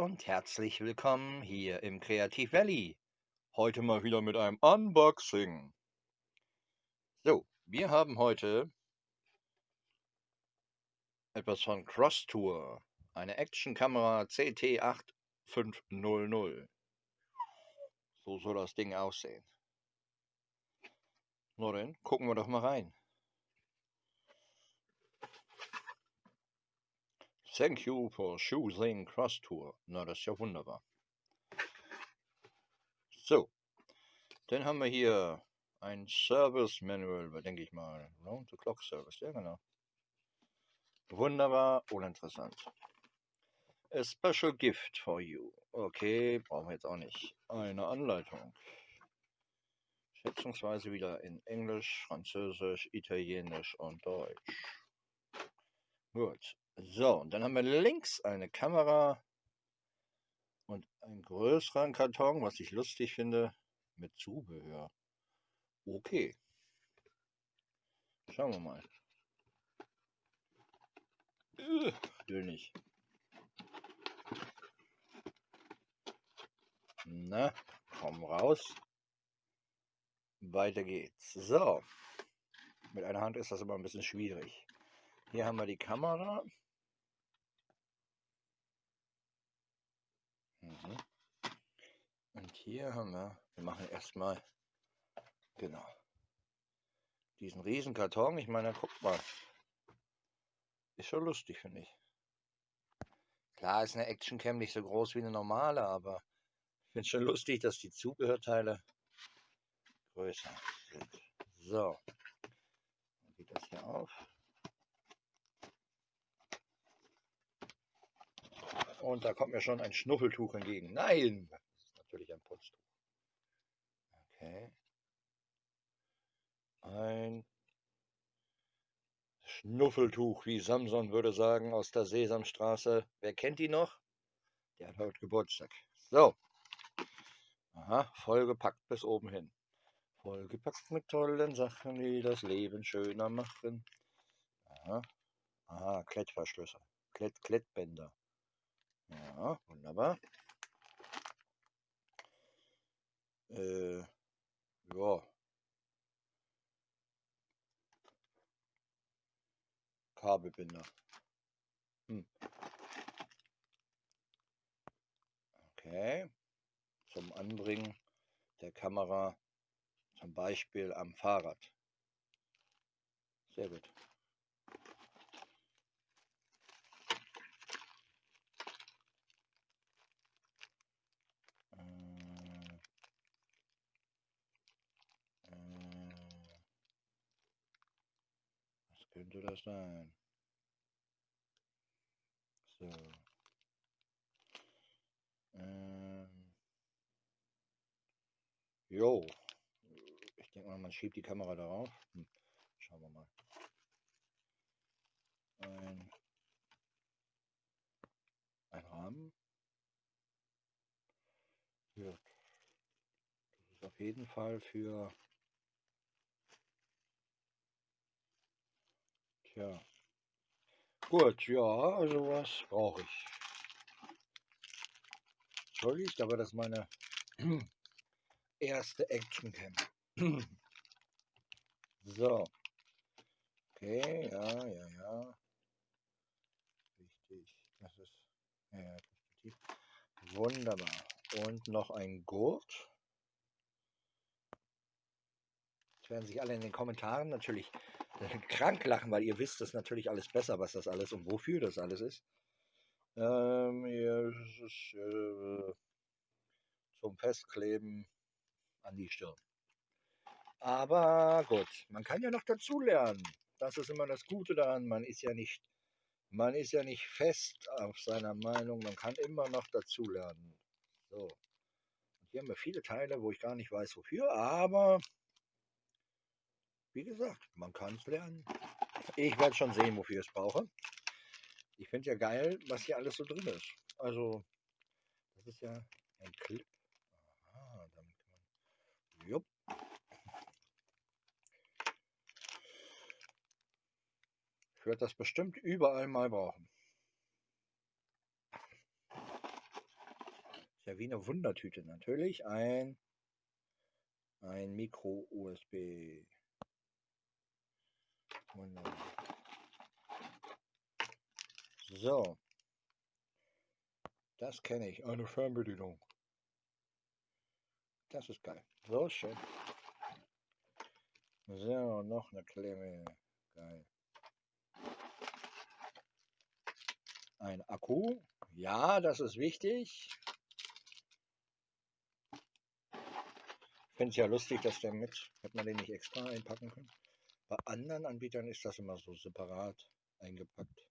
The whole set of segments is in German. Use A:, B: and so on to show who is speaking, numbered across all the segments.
A: und herzlich willkommen hier im Kreativ Valley. Heute mal wieder mit einem Unboxing. So, wir haben heute etwas von Cross Tour, eine Actionkamera CT8500. So soll das Ding aussehen. Na dann, gucken wir doch mal rein. Thank you for choosing Cross Tour. Na, das ist ja wunderbar. So, dann haben wir hier ein Service Manual, denke ich mal. Round the Clock Service, ja genau. Wunderbar, uninteressant. A special gift for you. Okay, brauchen wir jetzt auch nicht. Eine Anleitung. Schätzungsweise wieder in Englisch, Französisch, Italienisch und Deutsch. Gut. So, und dann haben wir links eine Kamera und einen größeren Karton, was ich lustig finde, mit Zubehör. Okay. Schauen wir mal. Äh, nicht. Na, komm raus. Weiter geht's. So. Mit einer Hand ist das immer ein bisschen schwierig. Hier haben wir die Kamera. Mhm. Und hier haben wir, wir machen erstmal, genau, diesen riesen Karton. Ich meine, guck mal. Ist schon lustig, finde ich. Klar ist eine Actioncam nicht so groß wie eine normale, aber ich finde es schon lustig, dass die Zubehörteile größer sind. So. Dann geht das hier auf. Und da kommt mir schon ein Schnuffeltuch entgegen. Nein, das ist natürlich ein Putztuch. Okay. Ein Schnuffeltuch, wie Samson würde sagen, aus der Sesamstraße. Wer kennt die noch? Der hat heute Geburtstag. So. Aha, vollgepackt bis oben hin. Vollgepackt mit tollen Sachen, die das Leben schöner machen. Aha, Aha Klettverschlüsse. Klett, Klettbänder. Ja, wunderbar. Äh, ja. Kabelbinder. Hm. Okay. Zum Anbringen der Kamera zum Beispiel am Fahrrad. Sehr gut. Könnte das sein? So. Ähm. Jo. Ich denke mal, man schiebt die Kamera darauf. Hm. Schauen wir mal. Ein, ein Rahmen. Ja. Das ist auf jeden Fall für Tja. Gut, ja, also was brauche ich. Entschuldigt, aber das ist meine erste Action Cam. so. Okay, ja, ja, ja. Richtig. Das ist ja, Perspektiv. Wunderbar. Und noch ein Gurt. Jetzt werden sich alle in den Kommentaren natürlich krank lachen, weil ihr wisst es natürlich alles besser, was das alles und wofür das alles ist. Ähm, ist äh, zum Festkleben an die Stirn. Aber gut, man kann ja noch dazulernen. Das ist immer das Gute daran. Man ist ja nicht, man ist ja nicht fest auf seiner Meinung. Man kann immer noch dazulernen. So. Hier haben wir viele Teile, wo ich gar nicht weiß wofür, aber wie gesagt, man kann es lernen. Ich werde schon sehen, wofür ich es brauche. Ich finde ja geil, was hier alles so drin ist. Also, das ist ja ein Clip. Aha, damit kann man. Jupp. Ich werde das bestimmt überall mal brauchen. ja wie eine Wundertüte. Natürlich ein, ein Micro-USB. So. Das kenne ich. Eine Fernbedienung. Das ist geil. So schön. So, noch eine Klemme. Geil. Ein Akku. Ja, das ist wichtig. Ich finde es ja lustig, dass der mit, hätte man den nicht extra einpacken können. Bei anderen Anbietern ist das immer so separat eingepackt.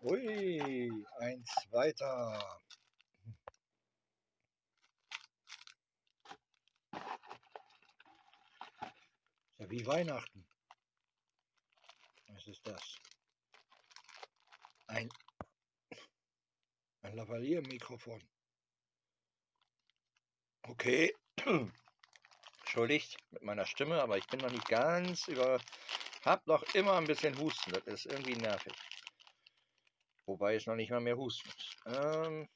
A: Ui, eins weiter. Ja, wie Weihnachten. Was ist das? Ein, ein Lavalier-Mikrofon. Okay. Entschuldigt mit meiner Stimme, aber ich bin noch nicht ganz über. Hab noch immer ein bisschen Husten. Das ist irgendwie nervig. Wobei es noch nicht mal mehr husten ist. Ähm,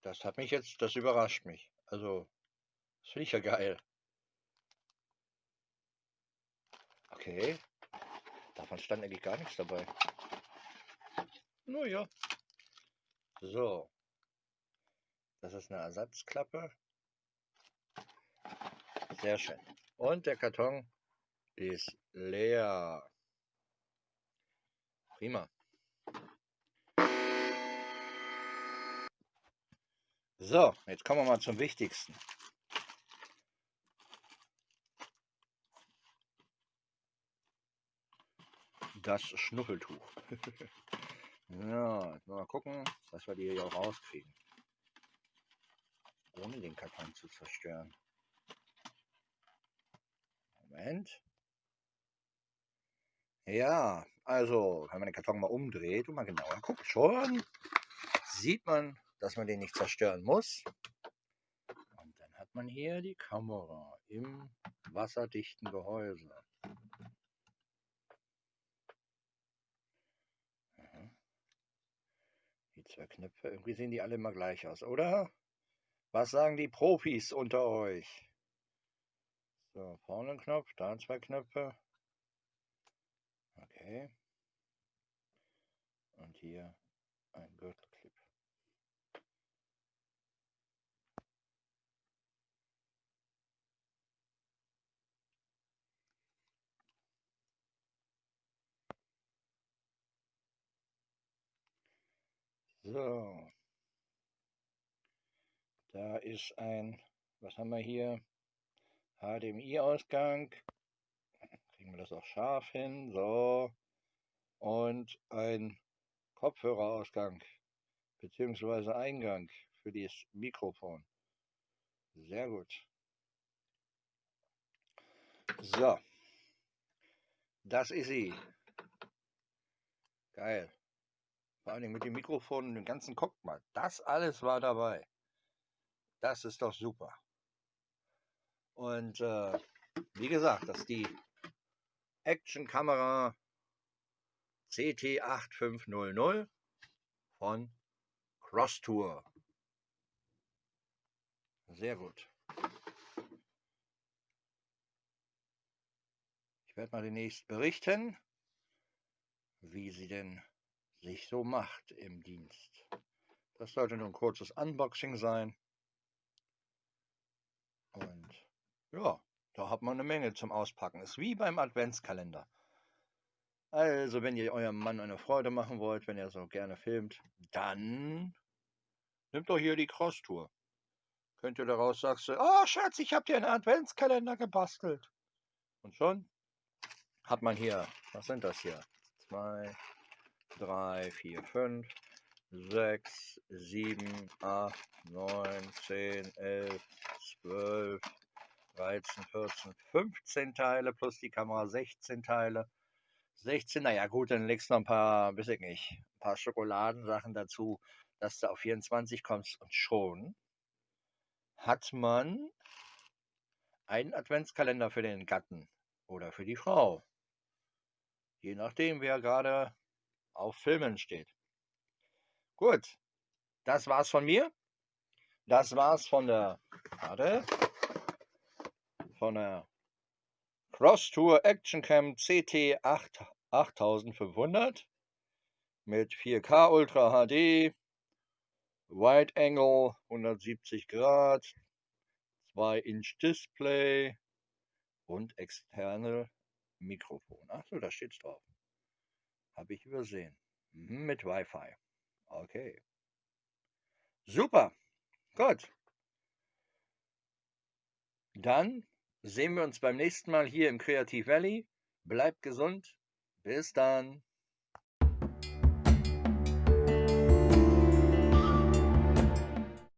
A: das hat mich jetzt, das überrascht mich. Also, das finde ich ja geil. Okay. Davon stand eigentlich gar nichts dabei. Naja. So. Das ist eine Ersatzklappe. Sehr schön. Und der Karton ist leer. Prima. So, jetzt kommen wir mal zum Wichtigsten. das Schnuffeltuch. ja, mal gucken, dass wir die hier auch rauskriegen. Ohne den Karton zu zerstören. Moment. Ja, also, wenn man den Karton mal umdreht und mal genauer guckt, schon sieht man, dass man den nicht zerstören muss. Und dann hat man hier die Kamera im wasserdichten Gehäuse. zwei Knöpfe. Irgendwie sehen die alle immer gleich aus, oder? Was sagen die Profis unter euch? So, vorne ein Knopf, da zwei Knöpfe. Okay. Und hier ein Gürtelclip. So. Da ist ein, was haben wir hier? HDMI-Ausgang. Kriegen wir das auch scharf hin. So. Und ein Kopfhörerausgang beziehungsweise Eingang für das Mikrofon. Sehr gut. So. Das ist sie. Geil. Vor allem mit dem Mikrofon und dem ganzen Guck mal. Das alles war dabei. Das ist doch super. Und äh, wie gesagt, das ist die Action-Kamera CT8500 von Cross Tour. Sehr gut. Ich werde mal demnächst berichten, wie sie denn sich so macht im Dienst. Das sollte nur ein kurzes Unboxing sein. Und ja, da hat man eine Menge zum Auspacken. Ist wie beim Adventskalender. Also, wenn ihr eurem Mann eine Freude machen wollt, wenn ihr so gerne filmt, dann nimmt doch hier die Cross-Tour. Könnt ihr daraus sagst du, oh Schatz, ich habe dir einen Adventskalender gebastelt. Und schon hat man hier, was sind das hier? Zwei, 3, 4, 5, 6, 7, 8, 9, 10, 11, 12, 13, 14, 15 Teile plus die Kamera 16 Teile. 16, naja gut, dann legst du noch ein paar, weiß ich nicht, ein paar Schokoladensachen dazu, dass du auf 24 kommst und schon hat man einen Adventskalender für den Gatten oder für die Frau. Je nachdem, wer gerade auf Filmen steht. Gut, das war's von mir. Das war's von der, warte, von der Cross Tour Action Cam CT 8, 8500 mit 4K Ultra HD, Wide Angle 170 Grad, 2 Inch Display und externe Mikrofon. Achso, da steht's drauf. Habe ich übersehen. Mhm, mit Wi-Fi. Okay. Super. Gut. Dann sehen wir uns beim nächsten Mal hier im Creative Valley. Bleibt gesund. Bis dann.